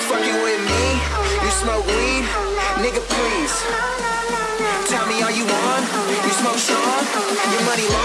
You fucking with me? You smoke weed? Nigga, please. Tell me, are you on? You smoke Sean? Your money long.